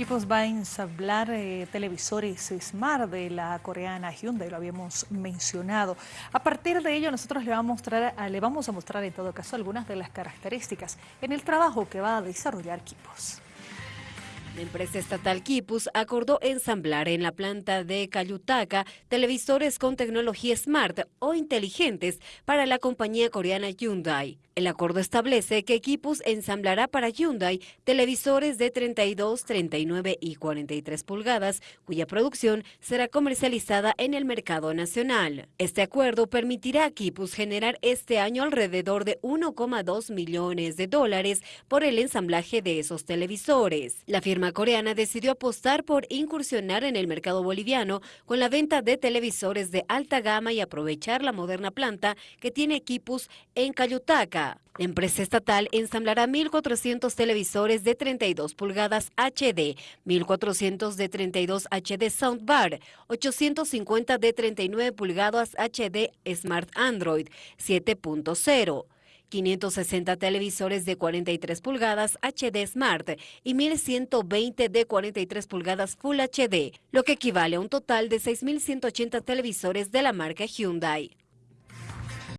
Equipos va a ensamblar eh, televisores Smart de la coreana Hyundai, lo habíamos mencionado. A partir de ello nosotros le vamos, a mostrar, le vamos a mostrar en todo caso algunas de las características en el trabajo que va a desarrollar Equipos. La empresa estatal Kipus acordó ensamblar en la planta de Cayutaca televisores con tecnología smart o inteligentes para la compañía coreana Hyundai. El acuerdo establece que Kipus ensamblará para Hyundai televisores de 32, 39 y 43 pulgadas, cuya producción será comercializada en el mercado nacional. Este acuerdo permitirá a Kipus generar este año alrededor de 1,2 millones de dólares por el ensamblaje de esos televisores. La firma coreana decidió apostar por incursionar en el mercado boliviano con la venta de televisores de alta gama y aprovechar la moderna planta que tiene equipos en Cayutaca. La empresa estatal ensamblará 1.400 televisores de 32 pulgadas HD, 1.400 de 32 HD Soundbar, 850 de 39 pulgadas HD Smart Android 7.0. 560 televisores de 43 pulgadas HD Smart y 1120 de 43 pulgadas Full HD, lo que equivale a un total de 6.180 televisores de la marca Hyundai.